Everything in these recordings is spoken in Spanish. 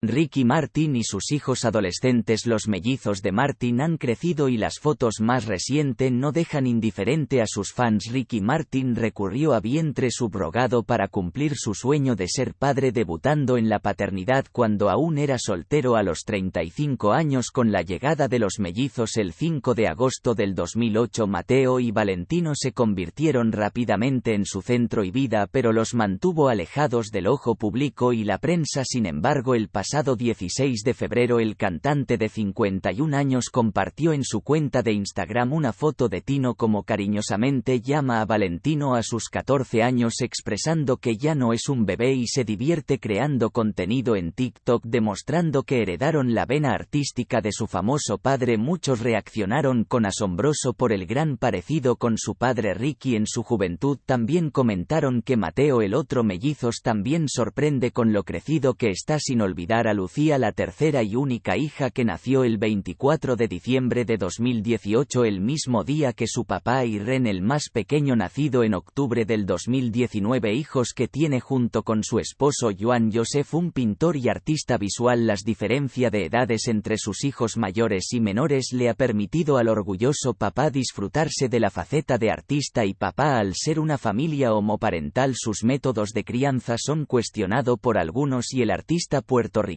Ricky Martin y sus hijos adolescentes los mellizos de Martin han crecido y las fotos más recientes no dejan indiferente a sus fans. Ricky Martin recurrió a vientre subrogado para cumplir su sueño de ser padre debutando en la paternidad cuando aún era soltero a los 35 años con la llegada de los mellizos el 5 de agosto del 2008 Mateo y Valentino se convirtieron rápidamente en su centro y vida pero los mantuvo alejados del ojo público y la prensa sin embargo el pasado 16 de febrero el cantante de 51 años compartió en su cuenta de Instagram una foto de Tino como cariñosamente llama a Valentino a sus 14 años expresando que ya no es un bebé y se divierte creando contenido en TikTok demostrando que heredaron la vena artística de su famoso padre. Muchos reaccionaron con asombroso por el gran parecido con su padre Ricky en su juventud. También comentaron que Mateo el otro mellizos también sorprende con lo crecido que está sin olvidar a Lucía la tercera y única hija que nació el 24 de diciembre de 2018 el mismo día que su papá y Ren el más pequeño nacido en octubre del 2019 hijos que tiene junto con su esposo Joan Joseph un pintor y artista visual las diferencia de edades entre sus hijos mayores y menores le ha permitido al orgulloso papá disfrutarse de la faceta de artista y papá al ser una familia homoparental sus métodos de crianza son cuestionado por algunos y el artista puertorriqueño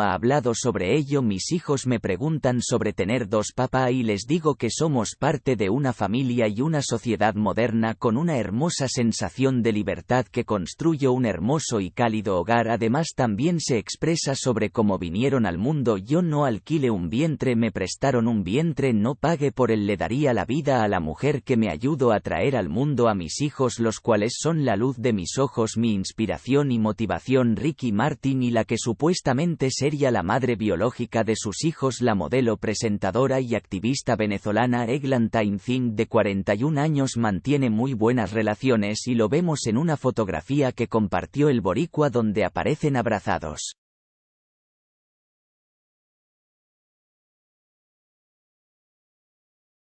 ha hablado sobre ello. Mis hijos me preguntan sobre tener dos papá y les digo que somos parte de una familia y una sociedad moderna con una hermosa sensación de libertad que construyo un hermoso y cálido hogar. Además también se expresa sobre cómo vinieron al mundo. Yo no alquile un vientre, me prestaron un vientre, no pague por él, le daría la vida a la mujer que me ayudó a traer al mundo a mis hijos, los cuales son la luz de mis ojos, mi inspiración y motivación. Ricky Martin y la que supuestamente sería la madre biológica de sus hijos la modelo presentadora y activista venezolana Eglantine Zing de 41 años mantiene muy buenas relaciones y lo vemos en una fotografía que compartió el boricua donde aparecen abrazados.